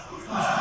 Five.